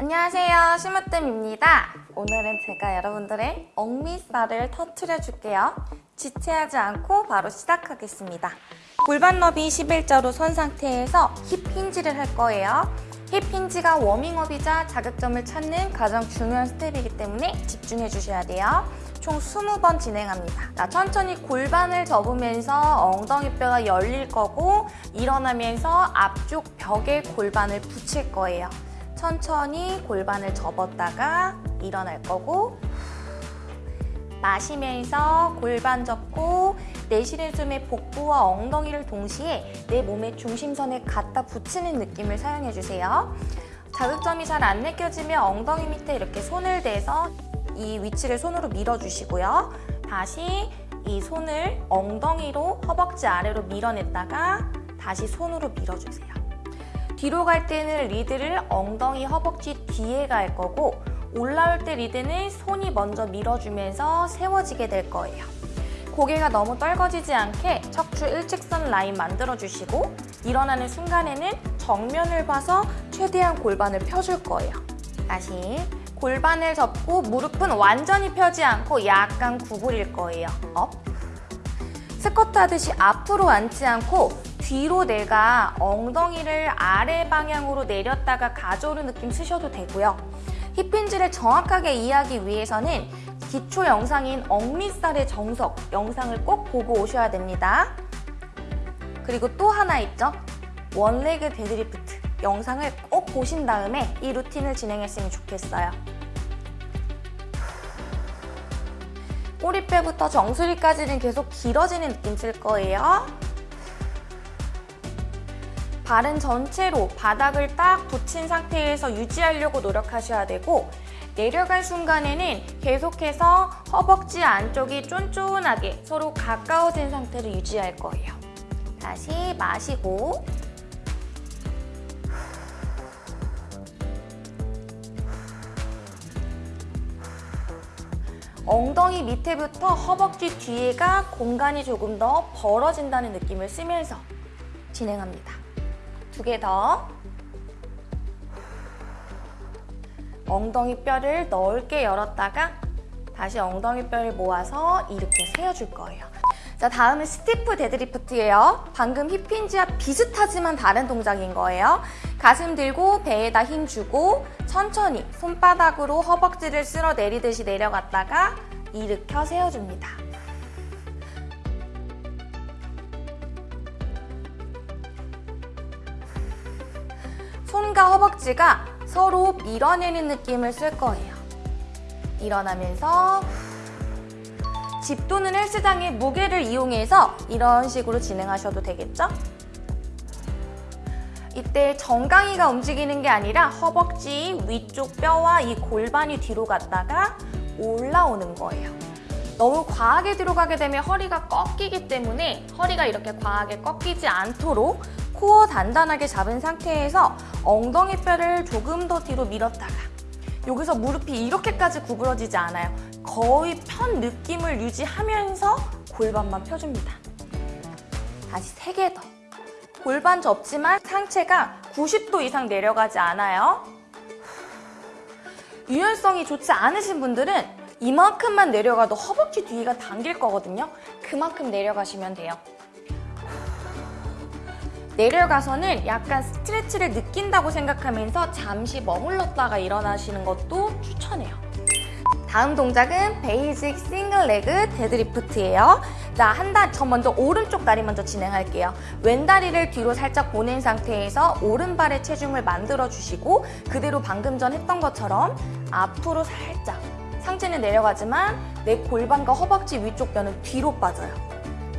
안녕하세요. 심으뜸입니다. 오늘은 제가 여러분들의 억미살을 터트려 줄게요. 지체하지 않고 바로 시작하겠습니다. 골반 너비 11자로 선 상태에서 힙 힌지를 할 거예요. 힙 힌지가 워밍업이자 자극점을 찾는 가장 중요한 스텝이기 때문에 집중해 주셔야 돼요. 총 20번 진행합니다. 자, 천천히 골반을 접으면서 엉덩이뼈가 열릴 거고 일어나면서 앞쪽 벽에 골반을 붙일 거예요. 천천히 골반을 접었다가 일어날 거고 마시면서 골반 접고 내쉬는 숨에 복부와 엉덩이를 동시에 내 몸의 중심선에 갖다 붙이는 느낌을 사용해주세요. 자극점이 잘 안 느껴지면 엉덩이 밑에 이렇게 손을 대서 이 위치를 손으로 밀어주시고요. 다시 이 손을 엉덩이로 허벅지 아래로 밀어냈다가 다시 손으로 밀어주세요. 뒤로 갈 때는 리드를 엉덩이 허벅지 뒤에 갈 거고 올라올 때 리드는 손이 먼저 밀어주면서 세워지게 될 거예요. 고개가 너무 떨궈지지 않게 척추 일직선 라인 만들어주시고 일어나는 순간에는 정면을 봐서 최대한 골반을 펴줄 거예요. 다시 골반을 접고 무릎은 완전히 펴지 않고 약간 구부릴 거예요. Up. 스쿼트 하듯이 앞으로 앉지 않고 뒤로 내가 엉덩이를 아래 방향으로 내렸다가 가져오는 느낌 쓰셔도 되고요. hip hinge를 정확하게 이해하기 위해서는 기초 영상인 엉밑살의 정석 영상을 꼭 보고 오셔야 됩니다. 그리고 또 하나 있죠? one leg deadlift 영상을 꼭 보신 다음에 이 루틴을 진행했으면 좋겠어요. 꼬리뼈부터 정수리까지는 계속 길어지는 느낌 쓸 거예요. 발은 전체로 바닥을 딱 붙인 상태에서 유지하려고 노력하셔야 되고 내려갈 순간에는 계속해서 허벅지 안쪽이 쫀쫀하게 서로 가까워진 상태를 유지할 거예요. 다시 마시고 엉덩이 밑에부터 허벅지 뒤에가 공간이 조금 더 벌어진다는 느낌을 쓰면서 진행합니다. 두 개 더. 엉덩이 뼈를 넓게 열었다가 다시 엉덩이 뼈를 모아서 이렇게 세워줄 거예요. 자, 다음은 stiff deadlift예요. 방금 hip hinge와 비슷하지만 다른 동작인 거예요. 가슴 들고 배에다 힘 주고 천천히 손바닥으로 허벅지를 쓸어 내리듯이 내려갔다가 일으켜 세워줍니다. 손과 허벅지가 서로 밀어내는 느낌을 쓸 거예요. 일어나면서 집 또는 헬스장의 무게를 이용해서 이런 식으로 진행하셔도 되겠죠? 이때 정강이가 움직이는 게 아니라 허벅지 위쪽 뼈와 이 골반이 뒤로 갔다가 올라오는 거예요. 너무 과하게 들어가게 되면 허리가 꺾이기 때문에 허리가 이렇게 과하게 꺾이지 않도록 코어 단단하게 잡은 상태에서 엉덩이 뼈를 조금 더 뒤로 밀었다가 여기서 무릎이 이렇게까지 구부러지지 않아요. 거의 편 느낌을 유지하면서 골반만 펴줍니다. 다시 3개 더. 골반 접지만 상체가 90도 이상 내려가지 않아요. 유연성이 좋지 않으신 분들은 이만큼만 내려가도 허벅지 뒤가 당길 거거든요. 그만큼 내려가시면 돼요. 내려가서는 약간 stretch를 느낀다고 생각하면서 잠시 머물렀다가 일어나시는 것도 추천해요. 다음 동작은 basic single leg deadlift예요. 자, 한 다리, 저 먼저 오른쪽 다리 먼저 진행할게요. 왼다리를 뒤로 살짝 보낸 상태에서 오른발에 체중을 만들어 주시고 그대로 방금 전 했던 것처럼 앞으로 살짝 상체는 내려가지만 내 골반과 허벅지 위쪽 뼈는 뒤로 빠져요.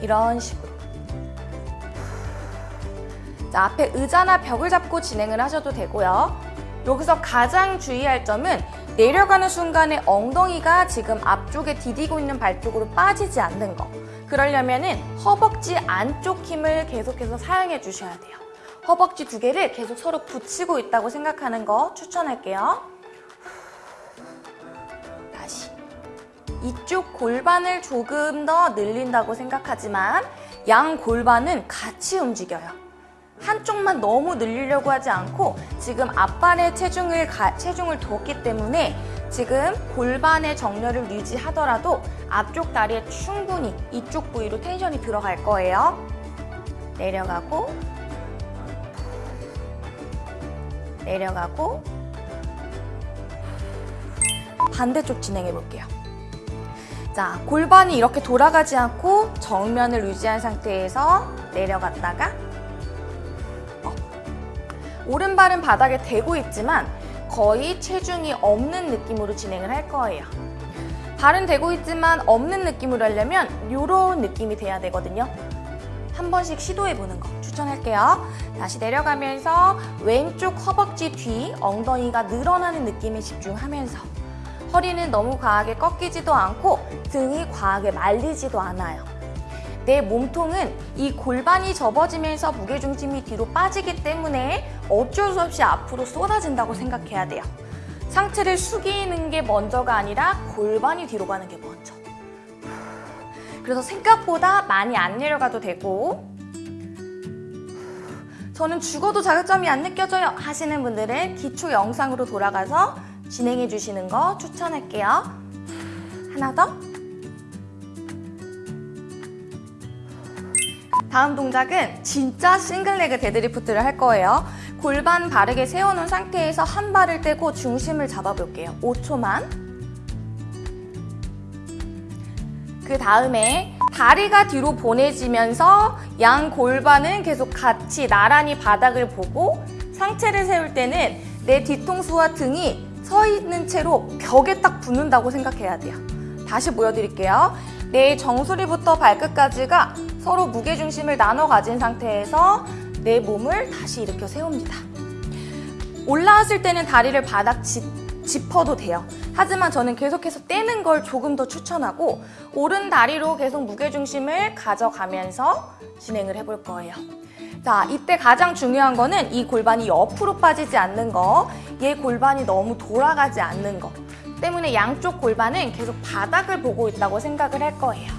이런 식으로. 자, 앞에 의자나 벽을 잡고 진행을 하셔도 되고요. 여기서 가장 주의할 점은 내려가는 순간에 엉덩이가 지금 앞쪽에 디디고 있는 발 쪽으로 빠지지 않는 거. 그러려면 은 허벅지 안쪽 힘을 계속해서 사용해 주셔야 돼요. 허벅지 두 개를 계속 서로 붙이고 있다고 생각하는 거 추천할게요. 다시. 이쪽 골반을 조금 더 늘린다고 생각하지만 양 골반은 같이 움직여요. 한쪽만 너무 늘리려고 하지 않고 지금 앞발에 체중을, 가, 체중을 뒀기 때문에 지금 골반의 정렬을 유지하더라도 앞쪽 다리에 충분히 이쪽 부위로 텐션이 들어갈 거예요. 내려가고 내려가고 반대쪽 진행해 볼게요. 자, 골반이 이렇게 돌아가지 않고 정면을 유지한 상태에서 내려갔다가 up. 오른발은 바닥에 대고 있지만 거의 체중이 없는 느낌으로 진행을 할 거예요. 발은 대고 있지만 없는 느낌으로 하려면 이런 느낌이 돼야 되거든요. 한 번씩 시도해 보는 거 추천할게요. 다시 내려가면서 왼쪽 허벅지 뒤 엉덩이가 늘어나는 느낌에 집중하면서 허리는 너무 과하게 꺾이지도 않고 등이 과하게 말리지도 않아요. 내 몸통은 이 골반이 접어지면서 무게중심이 뒤로 빠지기 때문에 어쩔 수 없이 앞으로 쏟아진다고 생각해야 돼요. 상체를 숙이는 게 먼저가 아니라 골반이 뒤로 가는 게 먼저. 그래서 생각보다 많이 안 내려가도 되고 저는 죽어도 자극점이 안 느껴져요 하시는 분들은 기초 영상으로 돌아가서 진행해 주시는 거 추천할게요. 하나 더. 다음 동작은 진짜 single leg deadlift를 할 거예요. 골반 바르게 세워놓은 상태에서 한 발을 떼고 중심을 잡아볼게요. 5초만. 그 다음에 다리가 뒤로 보내지면서 양 골반은 계속 같이 나란히 바닥을 보고 상체를 세울 때는 내 뒤통수와 등이 서 있는 채로 벽에 딱 붙는다고 생각해야 돼요. 다시 보여드릴게요. 내 정수리부터 발끝까지가 서로 무게중심을 나눠 가진 상태에서 내 몸을 다시 일으켜 세웁니다. 올라왔을 때는 다리를 바닥 짚, 짚어도 돼요. 하지만 저는 계속해서 떼는 걸 조금 더 추천하고 오른 다리로 계속 무게중심을 가져가면서 진행을 해볼 거예요. 자, 이때 가장 중요한 거는 이 골반이 옆으로 빠지지 않는 거, 얘 골반이 너무 돌아가지 않는 거 때문에 양쪽 골반은 계속 바닥을 보고 있다고 생각을 할 거예요.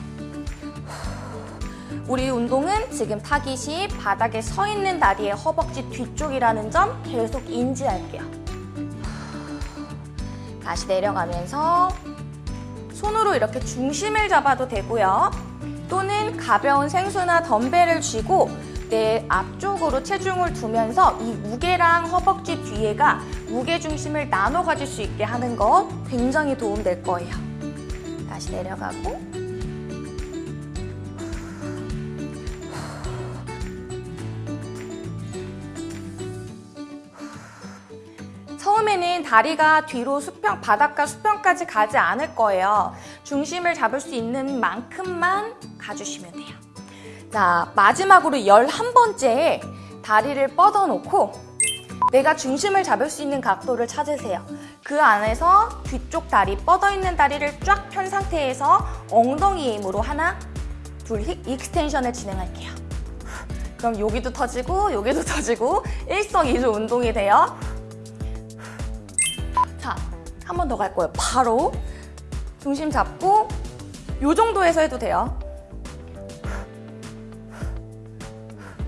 우리 운동은 지금 타깃이 바닥에 서 있는 다리의 허벅지 뒤쪽이라는 점 계속 인지할게요. 다시 내려가면서 손으로 이렇게 중심을 잡아도 되고요. 또는 가벼운 생수나 덤벨을 쥐고 내 앞쪽으로 체중을 두면서 이 무게랑 허벅지 뒤에가 무게 중심을 나눠 가질 수 있게 하는 거 굉장히 도움될 거예요. 다시 내려가고 처음에는 다리가 뒤로 수평, 바닥과 수평까지 가지 않을 거예요. 중심을 잡을 수 있는 만큼만 가주시면 돼요. 자, 마지막으로 11번째에 다리를 뻗어놓고 내가 중심을 잡을 수 있는 각도를 찾으세요. 그 안에서 뒤쪽 다리, 뻗어있는 다리를 쫙 편 상태에서 엉덩이 힘으로 하나, 둘, hip extension을 진행할게요. 그럼 여기도 터지고 여기도 터지고 일석이조 운동이 돼요. 자, 한번 더 갈 거예요. 바로 중심 잡고 이 정도에서 해도 돼요.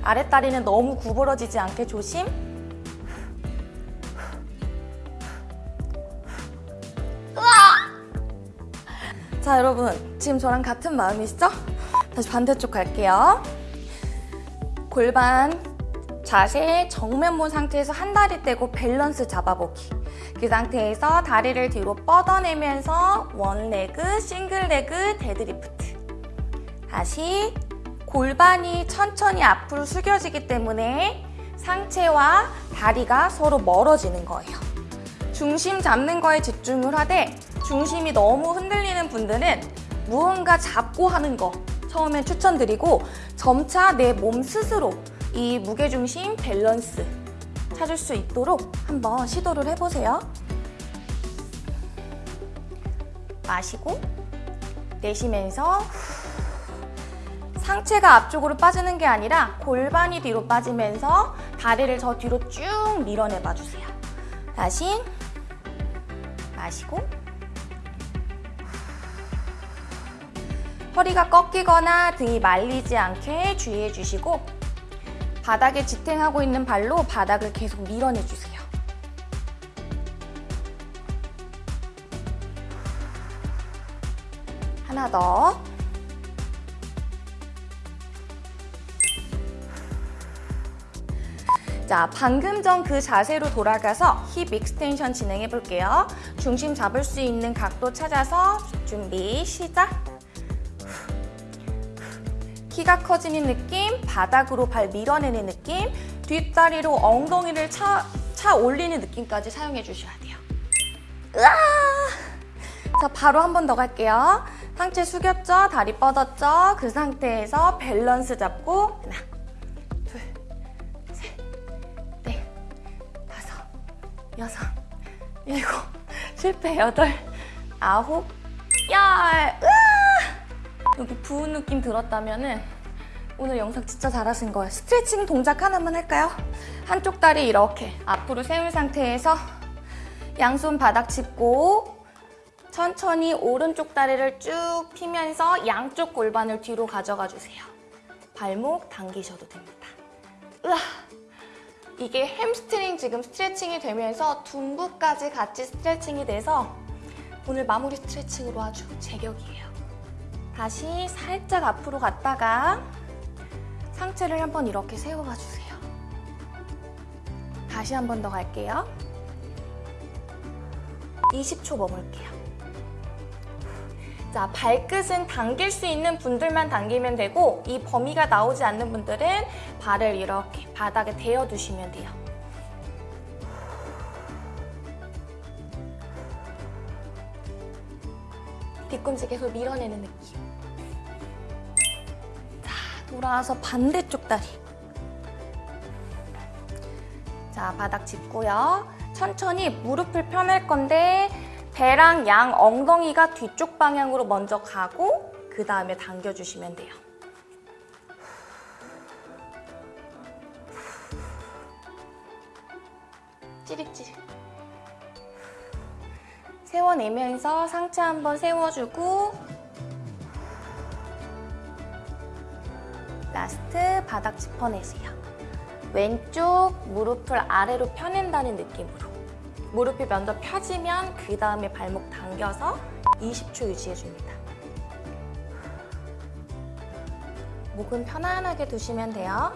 아랫다리는 너무 구부러지지 않게 조심. 자, 여러분. 지금 저랑 같은 마음이시죠? 다시 반대쪽 갈게요. 골반 자세 정면 본 상태에서 한 다리 떼고 밸런스 잡아보기. 그 상태에서 다리를 뒤로 뻗어내면서 one leg, single leg, deadlift. 다시 골반이 천천히 앞으로 숙여지기 때문에 상체와 다리가 서로 멀어지는 거예요. 중심 잡는 거에 집중을 하되 중심이 너무 흔들리는 분들은 무언가 잡고 하는 거 처음엔 추천드리고 점차 내 몸 스스로 이 무게중심 밸런스 찾을 수 있도록 한번 시도를 해보세요. 마시고 내쉬면서 상체가 앞쪽으로 빠지는 게 아니라 골반이 뒤로 빠지면서 다리를 저 뒤로 쭉 밀어내 봐 주세요. 다시 마시고 허리가 꺾이거나 등이 말리지 않게 주의해 주시고 바닥에 지탱하고 있는 발로 바닥을 계속 밀어내주세요. 하나 더. 자, 방금 전 그 자세로 돌아가서 hip extension 진행해 볼게요. 중심 잡을 수 있는 각도 찾아서 준비, 시작. 키가 커지는 느낌, 바닥으로 발 밀어내는 느낌, 뒷다리로 엉덩이를 차, 차 올리는 느낌까지 사용해 주셔야 돼요. 으아! 자, 바로 한 번 더 갈게요. 상체 숙였죠? 다리 뻗었죠? 그 상태에서 밸런스 잡고 하나, 둘, 셋, 넷, 다섯, 여섯, 일곱, 실패, 여덟, 아홉, 열. 으아! 여기 부은 느낌 들었다면은 오늘 영상 진짜 잘하신 거예요. 스트레칭 동작 하나만 할까요? 한쪽 다리 이렇게 앞으로 세운 상태에서 양손 바닥 짚고 천천히 오른쪽 다리를 쭉 피면서 양쪽 골반을 뒤로 가져가 주세요. 발목 당기셔도 됩니다. 으아! 이게 햄스트링 지금 스트레칭이 되면서 둔부까지 같이 스트레칭이 돼서 오늘 마무리 스트레칭으로 아주 제격이에요. 다시 살짝 앞으로 갔다가 상체를 한번 이렇게 세워봐 주세요. 다시 한 번 더 갈게요. 20초 머물게요. 자, 발끝은 당길 수 있는 분들만 당기면 되고 이 범위가 나오지 않는 분들은 발을 이렇게 바닥에 대어 두시면 돼요. 뒤꿈치 계속 밀어내는 느낌. 자, 돌아와서 반대쪽 다리. 자, 바닥 짚고요. 천천히 무릎을 펴낼 건데 배랑 양 엉덩이가 뒤쪽 방향으로 먼저 가고 그 다음에 당겨주시면 돼요. 찌릿찌릿. 세워내면서 상체 한번 세워주고 라스트 바닥 짚어내세요. 왼쪽 무릎을 아래로 펴낸다는 느낌으로 무릎이 먼저 펴지면 그 다음에 발목 당겨서 20초 유지해줍니다. 목은 편안하게 두시면 돼요.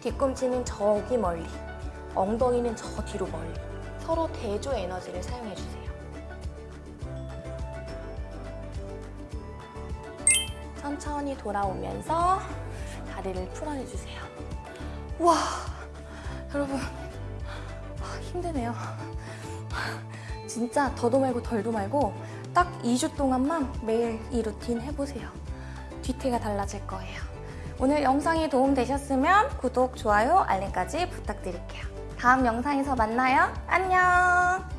뒤꿈치는 저기 멀리, 엉덩이는 저 뒤로 멀리 서로 대조 에너지를 사용해주세요. 천천히 돌아오면서 다리를 풀어내주세요. 와 여러분 아, 힘드네요. 진짜 더도 말고 덜도 말고 딱 2주 동안만 매일 이 루틴 해보세요. 뒤태가 달라질 거예요. 오늘 영상이 도움되셨으면 구독, 좋아요, 알림까지 부탁드릴게요. 다음 영상에서 만나요. 안녕!